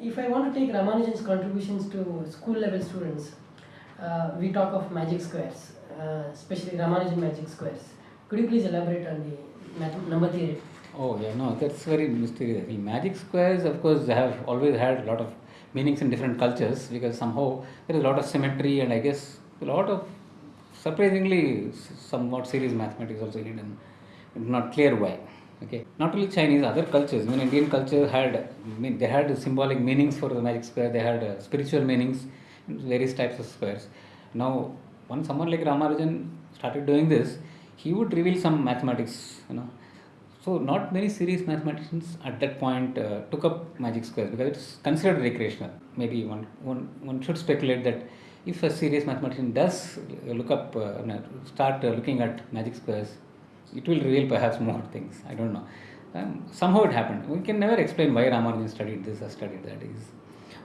If I want to take Ramanujan's contributions to school level students, uh, we talk of magic squares, uh, especially Ramanujan magic squares. Could you please elaborate on the number theory? Oh yeah, no, that's very mysterious. Well, magic squares, of course, have always had a lot of meanings in different cultures because somehow there is a lot of symmetry and I guess a lot of surprisingly somewhat serious mathematics also hidden. Not clear why. Okay, not only Chinese, other cultures. I mean, Indian culture had, I mean, they had symbolic meanings for the magic square. They had uh, spiritual meanings, in various types of squares. Now, when someone like Ramanujan started doing this, he would reveal some mathematics, you know, so not many serious mathematicians at that point uh, took up magic squares because it's considered recreational. Maybe one, one, one should speculate that if a serious mathematician does look up, uh, start uh, looking at magic squares, it will reveal perhaps more things. I don't know. Um, somehow it happened. We can never explain why Ramanujan studied this or studied that. Is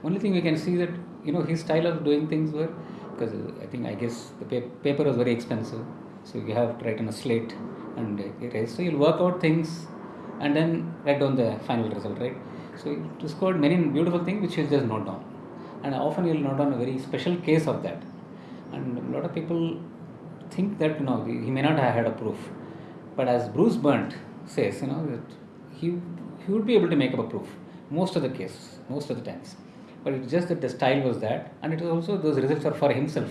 only thing we can see that you know his style of doing things were because I think I guess the pa- paper was very expensive, so you have to write on a slate and erase. So you'll work out things and then write down the final result, right? So you discovered many beautiful things which you just note down, and often you'll note down a very special case of that. And a lot of people think that you know he may not have had a proof, but as Bruce Berndt says, you know that he he would be able to make up a proof most of the cases, most of the times. But it's just that the style was that, and it was also those results are for himself.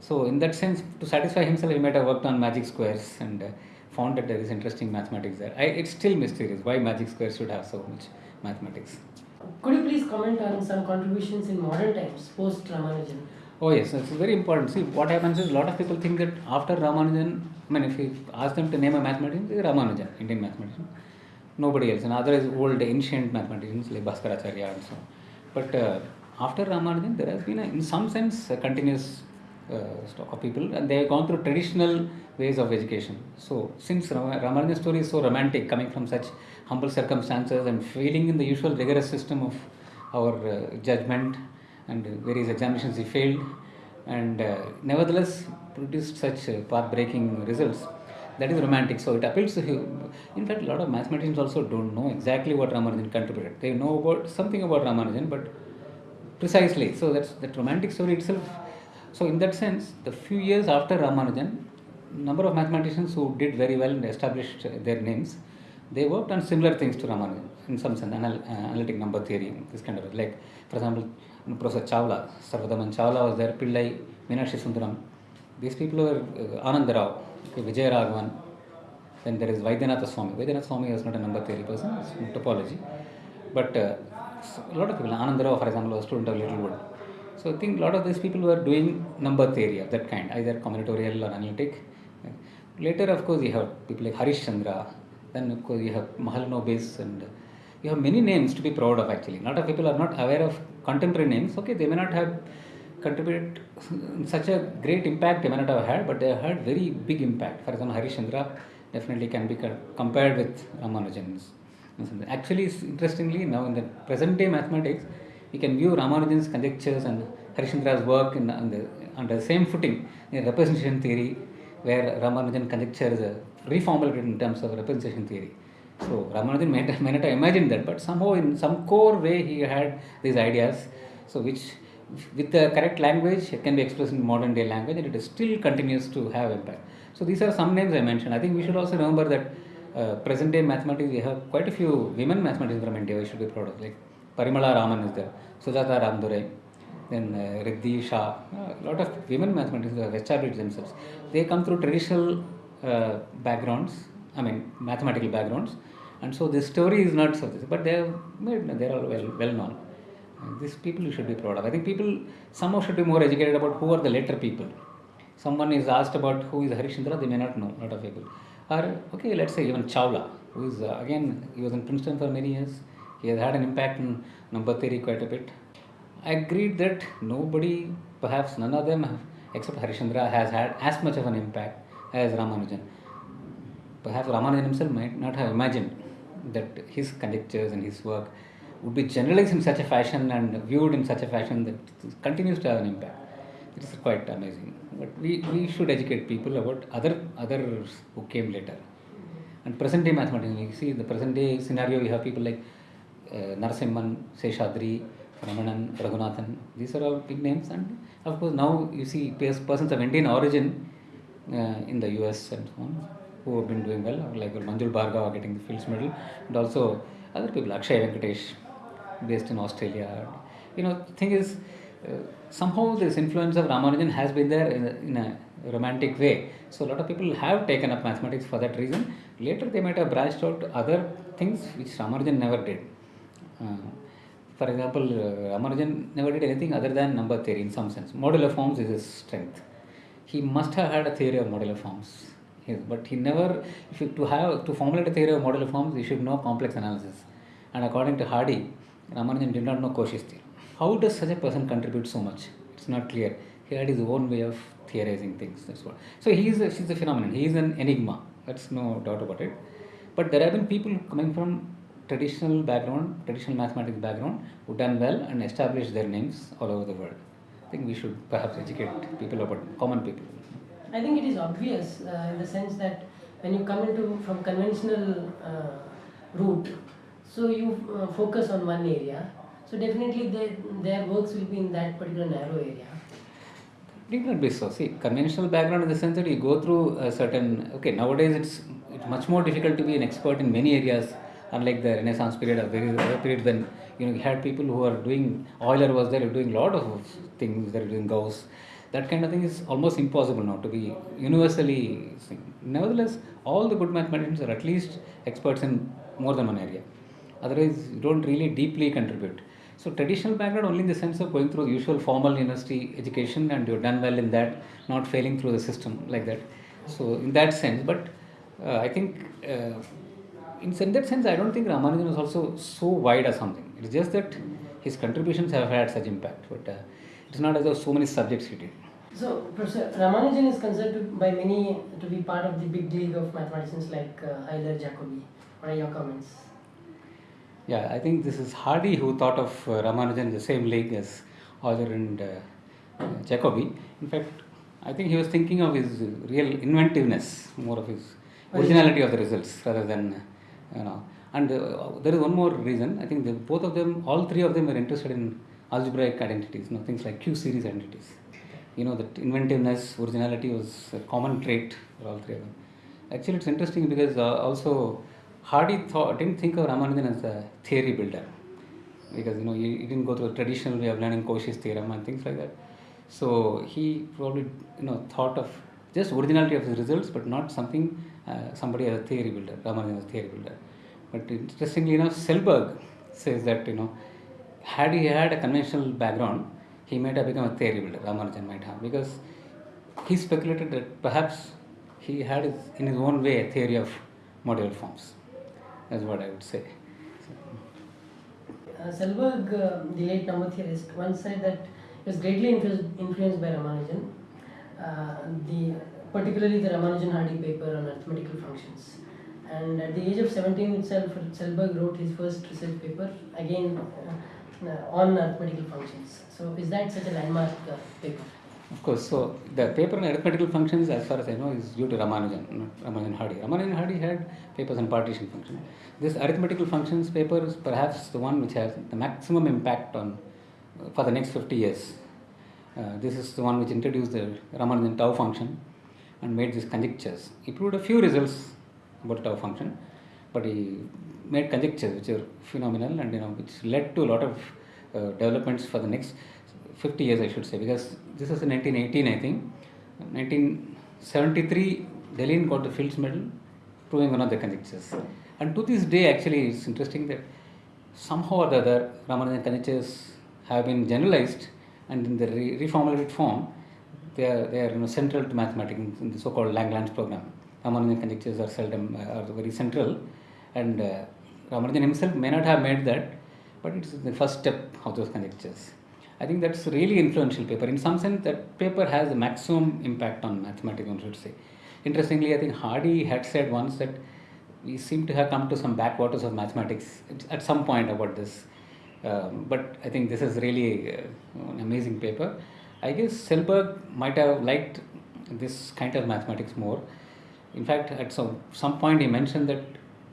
So in that sense, to satisfy himself, he might have worked on magic squares and uh, found that there is interesting mathematics there. I, it's still mysterious why magic squares should have so much mathematics. Could you please comment on some contributions in modern times post Ramanujan? Oh yes, it's very important. See, what happens is a lot of people think that after Ramanujan, I mean, if you ask them to name a mathematician, it's Ramanujan, Indian mathematician. Nobody else. And otherwise, old ancient mathematicians like Bhaskaracharya and so on. But uh, after Ramanujan, there has been, a, in some sense, a continuous stock of people, and they have gone through traditional ways of education. So, since Ram- story is so romantic, coming from such humble circumstances and failing in the usual rigorous system of our uh, judgment and various examinations he failed, and uh, nevertheless produced such uh, path-breaking results. That is romantic. So it appeals to him. In fact, a lot of mathematicians also don't know exactly what Ramanujan contributed. They know about something about Ramanujan, but precisely. So that's that romantic story itself. So in that sense, the few years after Ramanujan, number of mathematicians who did very well and established their names, they worked on similar things to Ramanujan in some sense, anal- uh, analytic number theory, this kind of like, for example, Professor Chowla, Sarvadaman Chowla was there, Pillai, Minakshisundaram. These people were uh, Anand Rao, okay, Vijayaraghavan, then there is Vaidyanathaswamy. Vaidyanatha Swami was not a number theory person, it's topology. But uh, a lot of people, Anand Rao, for example, was a student of Littlewood. So I think a lot of these people were doing number theory of that kind, either combinatorial or analytic. Later, of course, you have people like Harish Chandra, then of course you have Mahalanobis and you have many names to be proud of actually. A lot of people are not aware of contemporary names. Okay, they may not have contributed such a great impact they may not have had, but they have had very big impact. For example, Harish Chandra definitely can be compared with Ramanujan's. Actually, interestingly, now in the present day mathematics, we can view Ramanujan's conjectures and Harish Chandra's work in, the, on the same footing in representation theory, where Ramanujan conjecture is reformulated in terms of representation theory. So Ramanujan may, may not have imagined that, but somehow in some core way he had these ideas, so which with the correct language it can be expressed in modern day language and it still continues to have impact. So these are some names I mentioned. I think we should also remember that uh, present day mathematics we have quite a few women mathematicians from India we should be proud of like Parimala Raman is there, Sujata Ramdorai, then uh, Riddhi Shah, a lot of women mathematicians have established themselves. They come through traditional uh, backgrounds, I mean mathematical backgrounds, and so this story is not this, but they are they are all well well known. And these people you should be proud of. I think people somehow should be more educated about who are the later people. Someone is asked about who is Harish Chandra, they may not know, a lot of people. Or, okay, let's say even Chowla, who is, uh, again, he was in Princeton for many years. He has had an impact in number theory quite a bit. I agreed that nobody, perhaps none of them, except Harish Chandra, has had as much of an impact as Ramanujan. perhaps Ramanujan himself might not have imagined that his conjectures and his work would be generalized in such a fashion and viewed in such a fashion that it continues to have an impact. It is quite amazing. But we, we should educate people about other others who came later. And present day mathematics, you see the present day scenario, you have people like Narasimhan, Seshadri, Ramanan, Raghunathan. These are all big names. And of course, now you see persons of Indian origin uh, in the US and so on who have been doing well, like Manjul Bhargava getting the Fields Medal, and also other people, Akshay Venkatesh, based in Australia. You know, the thing is, uh, somehow this influence of Ramanujan has been there in a, in a romantic way. So a lot of people have taken up mathematics for that reason. Later they might have branched out to other things which Ramanujan never did. For example, uh, Ramanujan never did anything other than number theory in some sense. Modular forms is his strength. He must have had a theory of modular forms. Yes, but he never, if you, to have to formulate a theory of modular forms, you should know complex analysis. And according to Hardy, Ramanujan did not know Cauchy's theorem. How does such a person contribute so much? It's not clear. He had his own way of theorizing things. That's what. So he is a, he's a phenomenon. He is an enigma. That's no doubt about it. But there have been people coming from traditional background, traditional mathematics background, who done well and established their names all over the world. I think we should perhaps educate people about common people. I think it is obvious uh, in the sense that when you come into from conventional uh, route, so you uh, focus on one area. So definitely their, their works will be in that particular narrow area. Need not be so. See, conventional background in the sense that you go through a certain. Okay, nowadays it's it's much more difficult to be an expert in many areas. Unlike the Renaissance period or very other period when you know you had people who are doing Euler was there doing a lot of things. They're doing Gauss. That kind of thing is almost impossible now to be universally. seen. Nevertheless, all the good mathematicians are at least experts in more than one area. Otherwise, you don't really deeply contribute. So traditional background only in the sense of going through the usual formal university education and you've done well in that, not failing through the system like that. So in that sense, but uh, I think uh, in, in that sense, I don't think Ramanujan was also so wide or something. It's just that his contributions have had such impact, but uh, it's not as though so many subjects he did. So Professor Ramanujan is considered by many to be part of the big league of mathematicians like uh, Euler, Jacobi. What are your comments? Yeah, I think this is Hardy who thought of uh, Ramanujan the same league as Euler and uh, uh, Jacobi. In fact, I think he was thinking of his real inventiveness, more of his originality of the results rather than, uh, you know. And uh, there is one more reason. I think the, both of them, all three of them were interested in algebraic identities, you know, things like Q series identities. You know, that inventiveness, originality was a common trait for all three of them. Actually, it's interesting because uh, also Hardy thought, didn't think of Ramanujan as a theory builder because you know he, he didn't go through a traditional way of learning Cauchy's theorem and things like that. So he probably you know thought of just originality of his results, but not something somebody as a theory builder, Ramanujan as a theory builder. But interestingly enough, Selberg says that you know had he had a conventional background, he might have become a theory builder. Ramanujan might have because he speculated that perhaps he had his, in his own way a theory of modular forms. That's what I would say. Uh, Selberg, uh, the late number theorist, once said that he was greatly influenced, influenced by Ramanujan, uh, the, particularly the Ramanujan-Hardy paper on arithmetical functions. And at the age of 17 itself, Selberg wrote his first research paper, again uh, uh, on arithmetical functions. So is that such a landmark uh, paper? Of course, so the paper on arithmetical functions, as far as I know, is due to Ramanujan, not Ramanujan Hardy. Ramanujan Hardy had papers on partition functions. This arithmetical functions paper is perhaps the one which has the maximum impact on for the next 50 years. Uh, this is the one which introduced the Ramanujan tau function and made these conjectures. He proved a few results about tau function, but he made conjectures which are phenomenal and you know which led to a lot of uh, developments for the next 50 years, I should say, because this was in 1918, I think. 1973, Deligne got the Fields Medal, proving one of the conjectures. And to this day, actually, it's interesting that somehow or the other, Ramanujan conjectures have been generalized and in the re- reformulated form, they are, they are you know, central to mathematics in the so-called Langlands program. Ramanujan conjectures are seldom, uh, are very central. And uh, Ramanujan himself may not have made that, but it's the first step of those conjectures. I think that's really influential paper. In some sense, that paper has the maximum impact on mathematics, one should say. interestingly, I think Hardy had said once that we seem to have come to some backwaters of mathematics at some point about this. Um, but I think this is really uh, an amazing paper. I guess Selberg might have liked this kind of mathematics more. In fact, at some, some point he mentioned that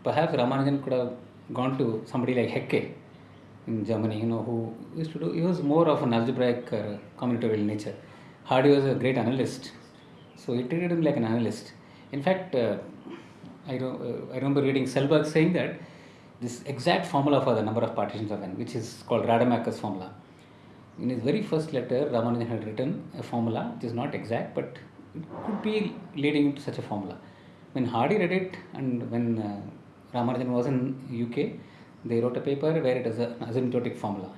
perhaps Ramanujan could have gone to somebody like Hecke in Germany, you know, who used to do, he was more of an algebraic uh, combinatorial nature. Hardy was a great analyst, so he treated him like an analyst. In fact, uh, I, uh, I remember reading Selberg saying that this exact formula for the number of partitions of n, which is called Rademacher's formula. In his very first letter, Ramanujan had written a formula which is not exact, but it could be leading to such a formula. When Hardy read it, and when uh, Ramanujan was in UK, they wrote a paper where it is an asymptotic formula.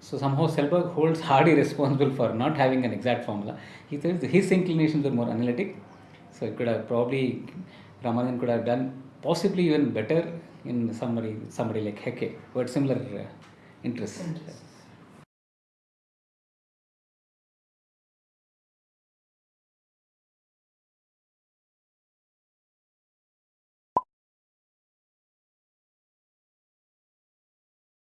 So somehow Selberg holds Hardy responsible for not having an exact formula. He says his inclinations were more analytic, so it could have probably Ramanujan could have done possibly even better in somebody somebody like Hecke who had similar uh, interests. Interests.